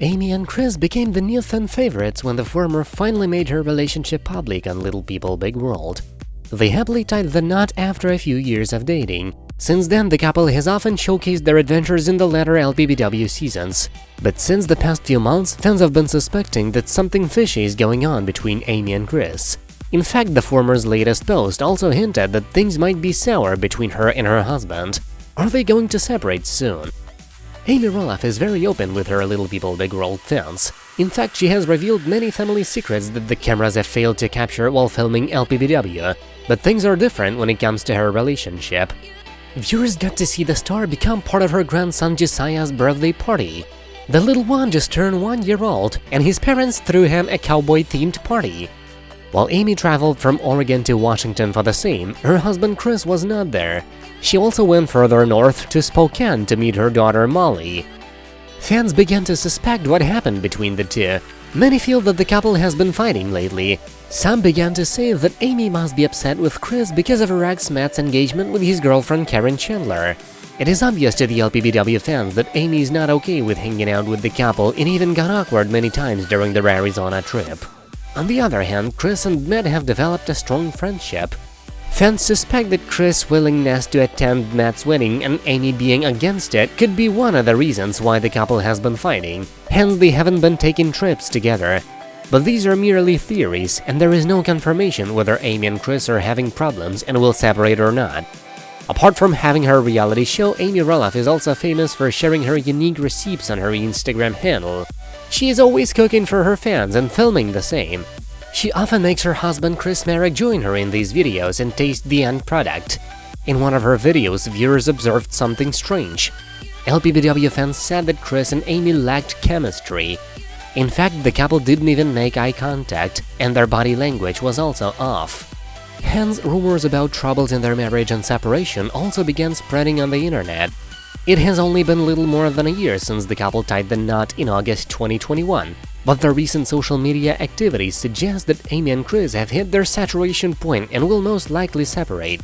Amy and Chris became the new fan favorites when the former finally made her relationship public on Little People Big World. They happily tied the knot after a few years of dating. Since then, the couple has often showcased their adventures in the latter LPBW seasons. But since the past few months, fans have been suspecting that something fishy is going on between Amy and Chris. In fact, the former's latest post also hinted that things might be sour between her and her husband. Are they going to separate soon? Amy Roloff is very open with her Little People Big World fans. In fact, she has revealed many family secrets that the cameras have failed to capture while filming LPBW, but things are different when it comes to her relationship. Viewers got to see the star become part of her grandson Josiah's birthday party. The little one just turned one year old, and his parents threw him a cowboy-themed party. While Amy traveled from Oregon to Washington for the same, her husband Chris was not there. She also went further north to Spokane to meet her daughter Molly. Fans began to suspect what happened between the two. Many feel that the couple has been fighting lately. Some began to say that Amy must be upset with Chris because of her ex Matt's engagement with his girlfriend Caryn Chandler. It is obvious to the LPBW fans that Amy is not okay with hanging out with the couple and even got awkward many times during their Arizona trip. On the other hand, Chris and Matt have developed a strong friendship. Fans suspect that Chris' willingness to attend Matt's wedding and Amy being against it could be one of the reasons why the couple has been fighting, hence they haven't been taking trips together. But these are merely theories, and there is no confirmation whether Amy and Chris are having problems and will separate or not. Apart from having her reality show, Amy Roloff is also famous for sharing her unique recipes on her Instagram handle. She is always cooking for her fans and filming the same. She often makes her husband Chris Marek join her in these videos and taste the end product. In one of her videos, viewers observed something strange. LPBW fans said that Chris and Amy lacked chemistry. In fact, the couple didn't even make eye contact, and their body language was also off. Hence, rumors about troubles in their marriage and separation also began spreading on the internet. It has only been little more than a year since the couple tied the knot in August 2021, but the recent social media activities suggest that Amy and Chris have hit their saturation point and will most likely separate.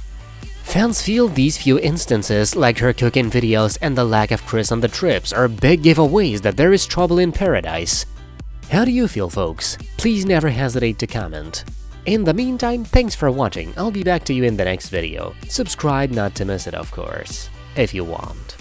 Fans feel these few instances, like her cooking videos and the lack of Chris on the trips, are big giveaways that there is trouble in paradise. How do you feel, folks? Please never hesitate to comment. In the meantime, thanks for watching, I'll be back to you in the next video. Subscribe not to miss it, of course, if you want.